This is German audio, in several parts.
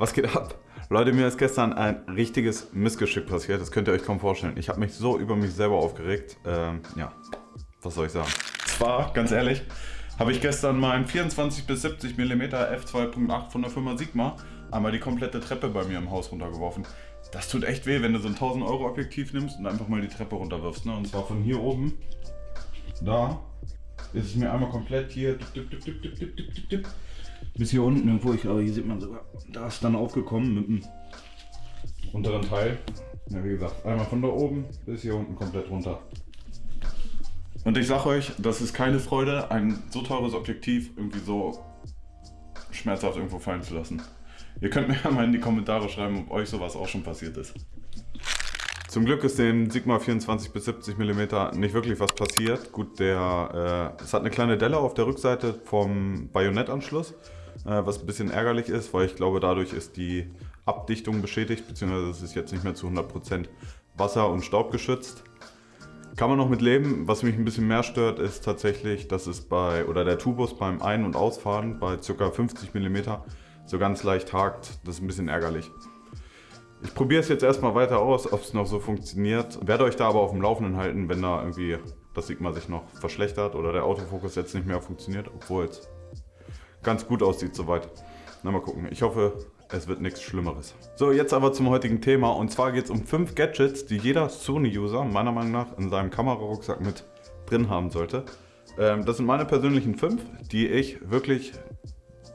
Was geht ab? Leute, mir ist gestern ein richtiges Missgeschick passiert. Das könnt ihr euch kaum vorstellen. Ich habe mich so über mich selber aufgeregt. Ähm, ja, was soll ich sagen? Zwar, ganz ehrlich, habe ich gestern meinen 24 bis 70 mm f2.8 von der Firma Sigma einmal die komplette Treppe bei mir im Haus runtergeworfen. Das tut echt weh, wenn du so ein 1000 Euro Objektiv nimmst und einfach mal die Treppe runterwirfst. Ne? Und zwar von hier oben, da, ist es mir einmal komplett hier bis hier unten irgendwo. Ich glaube, hier sieht man sogar, da ist dann aufgekommen mit dem unteren Teil. Ja, wie gesagt, einmal von da oben bis hier unten komplett runter. Und ich sag euch, das ist keine Freude, ein so teures Objektiv irgendwie so schmerzhaft irgendwo fallen zu lassen. Ihr könnt mir ja mal in die Kommentare schreiben, ob euch sowas auch schon passiert ist. Zum Glück ist dem Sigma 24 bis 70 mm nicht wirklich was passiert. Gut, der, äh, es hat eine kleine Delle auf der Rückseite vom Bajonettanschluss, äh, was ein bisschen ärgerlich ist, weil ich glaube, dadurch ist die Abdichtung beschädigt, beziehungsweise es ist jetzt nicht mehr zu 100% Wasser- und Staubgeschützt. Kann man noch mit leben. Was mich ein bisschen mehr stört, ist tatsächlich, dass es bei, oder der Tubus beim Ein- und Ausfahren bei ca. 50 mm so ganz leicht hakt. Das ist ein bisschen ärgerlich. Ich probiere es jetzt erstmal weiter aus, ob es noch so funktioniert. Werde euch da aber auf dem Laufenden halten, wenn da irgendwie das Sigma sich noch verschlechtert oder der Autofokus jetzt nicht mehr funktioniert, obwohl es ganz gut aussieht soweit. Na mal gucken. Ich hoffe, es wird nichts Schlimmeres. So, jetzt aber zum heutigen Thema. Und zwar geht es um fünf Gadgets, die jeder Sony-User meiner Meinung nach in seinem Kamerarucksack mit drin haben sollte. Ähm, das sind meine persönlichen fünf, die ich wirklich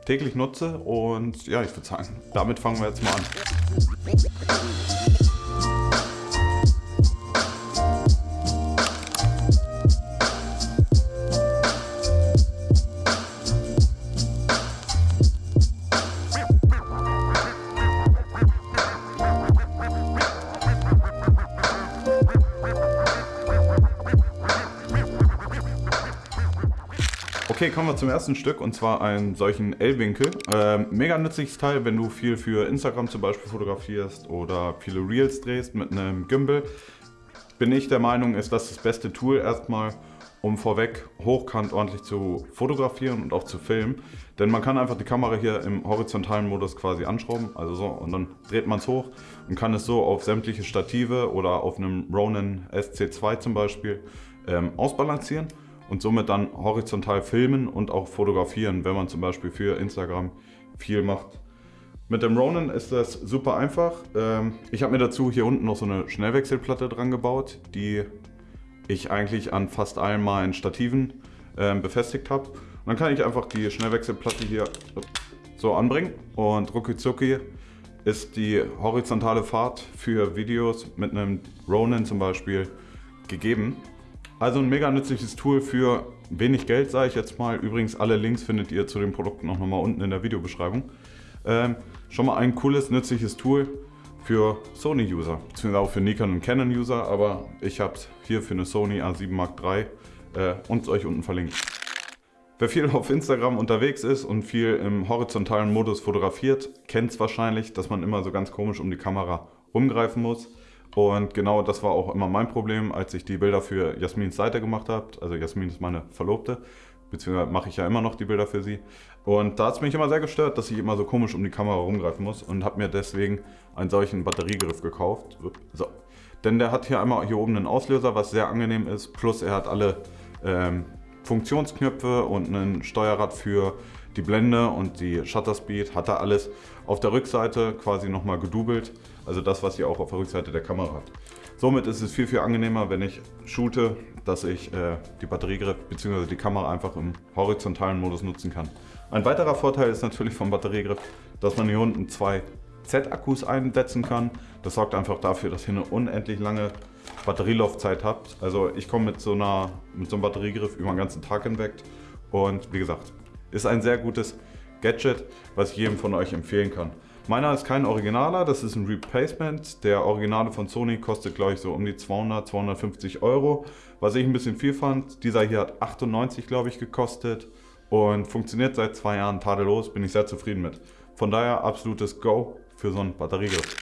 täglich nutze. Und ja, ich würde sagen, damit fangen wir jetzt mal an. Sweet. Okay, kommen wir zum ersten Stück und zwar einen solchen L-Winkel. Ähm, mega nützliches Teil, wenn du viel für Instagram zum Beispiel fotografierst oder viele Reels drehst mit einem Gimbal. Bin ich der Meinung, ist das das beste Tool erstmal, um vorweg hochkant ordentlich zu fotografieren und auch zu filmen. Denn man kann einfach die Kamera hier im horizontalen Modus quasi anschrauben, also so, und dann dreht man es hoch und kann es so auf sämtliche Stative oder auf einem Ronin SC2 zum Beispiel ähm, ausbalancieren und somit dann horizontal filmen und auch fotografieren, wenn man zum Beispiel für Instagram viel macht. Mit dem Ronin ist das super einfach. Ähm, ich habe mir dazu hier unten noch so eine Schnellwechselplatte dran gebaut, die ich eigentlich an fast allen meinen Stativen ähm, befestigt habe. dann kann ich einfach die Schnellwechselplatte hier so anbringen und rucki zucki ist die horizontale Fahrt für Videos mit einem Ronin zum Beispiel gegeben. Also ein mega nützliches Tool für wenig Geld, sage ich jetzt mal. Übrigens, alle Links findet ihr zu den Produkten auch nochmal unten in der Videobeschreibung. Ähm, schon mal ein cooles, nützliches Tool für Sony-User, beziehungsweise auch für Nikon und Canon-User, aber ich habe es hier für eine Sony A7 Mark III äh, und euch unten verlinkt. Wer viel auf Instagram unterwegs ist und viel im horizontalen Modus fotografiert, kennt es wahrscheinlich, dass man immer so ganz komisch um die Kamera rumgreifen muss. Und genau das war auch immer mein Problem, als ich die Bilder für Jasmins Seite gemacht habe. Also Jasmin ist meine Verlobte, beziehungsweise mache ich ja immer noch die Bilder für sie. Und da hat es mich immer sehr gestört, dass ich immer so komisch um die Kamera rumgreifen muss und habe mir deswegen einen solchen Batteriegriff gekauft. So. Denn der hat hier einmal hier oben einen Auslöser, was sehr angenehm ist. Plus er hat alle ähm, Funktionsknöpfe und ein Steuerrad für die Blende und die Shutter Speed. Hat er alles auf der Rückseite quasi nochmal gedoubelt. Also das, was ihr auch auf der Rückseite der Kamera habt. Somit ist es viel, viel angenehmer, wenn ich shoote, dass ich äh, die Batteriegriff bzw. die Kamera einfach im horizontalen Modus nutzen kann. Ein weiterer Vorteil ist natürlich vom Batteriegriff, dass man hier unten zwei Z-Akkus einsetzen kann. Das sorgt einfach dafür, dass ihr eine unendlich lange Batterielaufzeit habt. Also ich komme mit, so mit so einem Batteriegriff über den ganzen Tag hinweg. Und wie gesagt, ist ein sehr gutes Gadget, was ich jedem von euch empfehlen kann. Meiner ist kein Originaler, das ist ein Replacement. Der Originale von Sony kostet glaube ich so um die 200, 250 Euro. Was ich ein bisschen viel fand, dieser hier hat 98 glaube ich gekostet und funktioniert seit zwei Jahren tadellos, bin ich sehr zufrieden mit. Von daher absolutes Go für so ein Batteriegerät.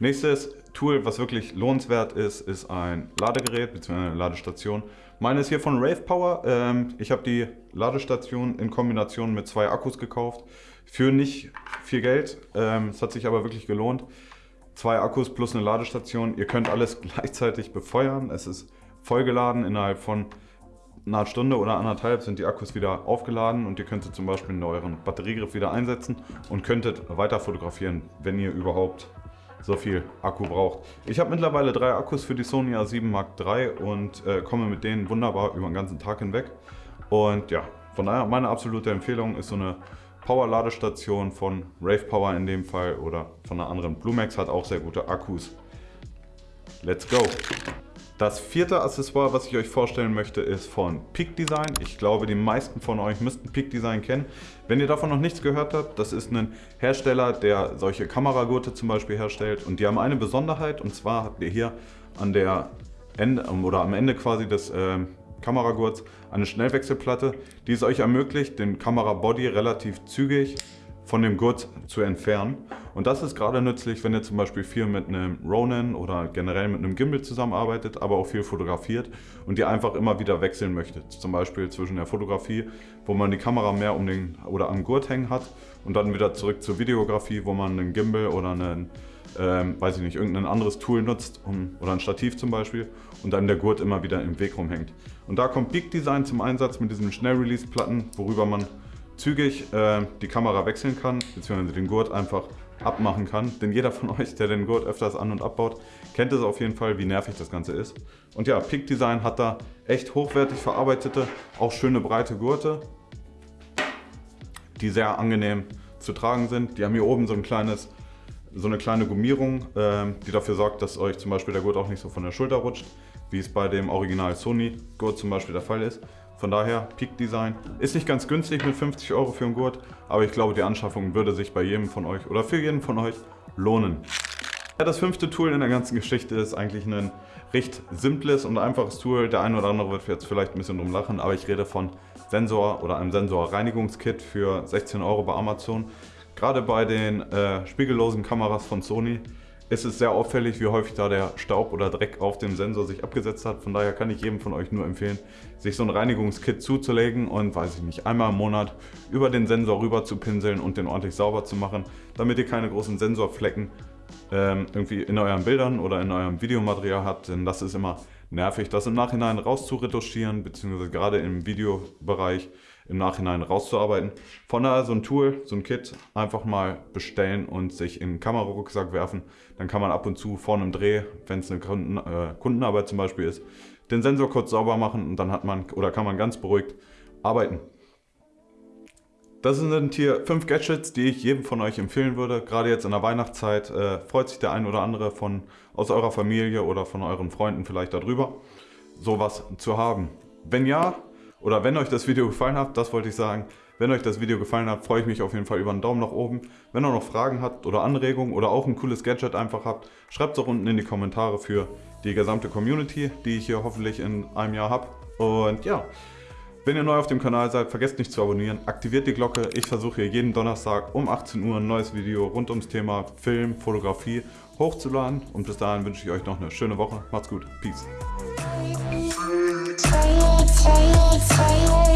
Nächstes Tool, was wirklich lohnenswert ist, ist ein Ladegerät bzw. eine Ladestation. Meine ist hier von Rave Power. Ähm, ich habe die Ladestation in Kombination mit zwei Akkus gekauft. für nicht viel Geld. Ähm, es hat sich aber wirklich gelohnt. Zwei Akkus plus eine Ladestation. Ihr könnt alles gleichzeitig befeuern. Es ist vollgeladen. Innerhalb von einer Stunde oder anderthalb sind die Akkus wieder aufgeladen und ihr könnt zum Beispiel euren Batteriegriff wieder einsetzen und könntet weiter fotografieren, wenn ihr überhaupt so viel Akku braucht. Ich habe mittlerweile drei Akkus für die Sony A7 Mark III und äh, komme mit denen wunderbar über den ganzen Tag hinweg. Und ja, von daher meine absolute Empfehlung ist so eine Power-Ladestation von Rave Power in dem Fall oder von einer anderen. Bluemax hat auch sehr gute Akkus. Let's go! Das vierte Accessoire, was ich euch vorstellen möchte, ist von Peak Design. Ich glaube, die meisten von euch müssten Peak Design kennen. Wenn ihr davon noch nichts gehört habt, das ist ein Hersteller, der solche Kameragurte zum Beispiel herstellt. Und die haben eine Besonderheit, und zwar habt ihr hier an der Ende, oder am Ende quasi des äh, Kameragurts eine Schnellwechselplatte, die es euch ermöglicht, den Kamerabody relativ zügig von dem Gurt zu entfernen. Und das ist gerade nützlich, wenn ihr zum Beispiel viel mit einem Ronin oder generell mit einem Gimbal zusammenarbeitet, aber auch viel fotografiert und ihr einfach immer wieder wechseln möchtet. Zum Beispiel zwischen der Fotografie, wo man die Kamera mehr um den oder am Gurt hängen hat und dann wieder zurück zur Videografie, wo man einen Gimbal oder einen ähm, weiß ich nicht, irgendein anderes Tool nutzt um, oder ein Stativ zum Beispiel und dann der Gurt immer wieder im Weg rumhängt. Und da kommt Peak Design zum Einsatz mit diesen Schnell-Release-Platten, worüber man zügig äh, die Kamera wechseln kann, beziehungsweise den Gurt einfach abmachen kann. Denn jeder von euch, der den Gurt öfters an- und abbaut, kennt es auf jeden Fall, wie nervig das Ganze ist. Und ja, Peak Design hat da echt hochwertig verarbeitete, auch schöne breite Gurte, die sehr angenehm zu tragen sind. Die haben hier oben so ein kleines so eine kleine Gummierung, äh, die dafür sorgt, dass euch zum Beispiel der Gurt auch nicht so von der Schulter rutscht, wie es bei dem Original Sony Gurt zum Beispiel der Fall ist. Von daher, Peak Design. Ist nicht ganz günstig mit 50 Euro für einen Gurt, aber ich glaube, die Anschaffung würde sich bei jedem von euch oder für jeden von euch lohnen. Ja, das fünfte Tool in der ganzen Geschichte ist eigentlich ein recht simples und einfaches Tool. Der eine oder andere wird jetzt vielleicht ein bisschen drum lachen, aber ich rede von Sensor oder einem Sensorreinigungskit für 16 Euro bei Amazon. Gerade bei den äh, spiegellosen Kameras von Sony ist es sehr auffällig, wie häufig da der Staub oder Dreck auf dem Sensor sich abgesetzt hat. Von daher kann ich jedem von euch nur empfehlen, sich so ein Reinigungskit zuzulegen und, weiß ich nicht, einmal im Monat über den Sensor rüber zu pinseln und den ordentlich sauber zu machen, damit ihr keine großen Sensorflecken ähm, irgendwie in euren Bildern oder in eurem Videomaterial habt, denn das ist immer nervig, das im Nachhinein rauszuretuschieren, beziehungsweise gerade im Videobereich im Nachhinein rauszuarbeiten. Von daher so ein Tool, so ein Kit einfach mal bestellen und sich in den Kamerarucksack werfen. Dann kann man ab und zu vor einem Dreh, wenn es eine Kunden, äh, Kundenarbeit zum Beispiel ist, den Sensor kurz sauber machen und dann hat man oder kann man ganz beruhigt arbeiten. Das sind hier fünf Gadgets, die ich jedem von euch empfehlen würde. Gerade jetzt in der Weihnachtszeit äh, freut sich der ein oder andere von, aus eurer Familie oder von euren Freunden vielleicht darüber, sowas zu haben. Wenn ja, oder wenn euch das Video gefallen hat, das wollte ich sagen, wenn euch das Video gefallen hat, freue ich mich auf jeden Fall über einen Daumen nach oben. Wenn ihr noch Fragen habt oder Anregungen oder auch ein cooles Gadget einfach habt, schreibt es auch unten in die Kommentare für die gesamte Community, die ich hier hoffentlich in einem Jahr habe. Und ja, wenn ihr neu auf dem Kanal seid, vergesst nicht zu abonnieren, aktiviert die Glocke. Ich versuche hier jeden Donnerstag um 18 Uhr ein neues Video rund ums Thema Film, Fotografie hochzuladen. Und bis dahin wünsche ich euch noch eine schöne Woche. Macht's gut. Peace. say it, say it.